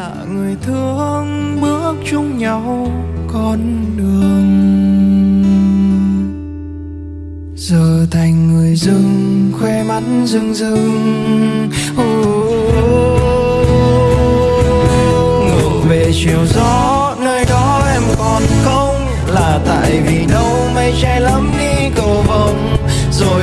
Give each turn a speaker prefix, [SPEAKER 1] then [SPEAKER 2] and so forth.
[SPEAKER 1] là người thương bước chung nhau con đường. Giờ thành người dưng khoe mắt rưng rưng. Oh, ngược về chiều gió nơi đó em còn không? Là tại vì đâu mây che lắm đi cầu vồng rồi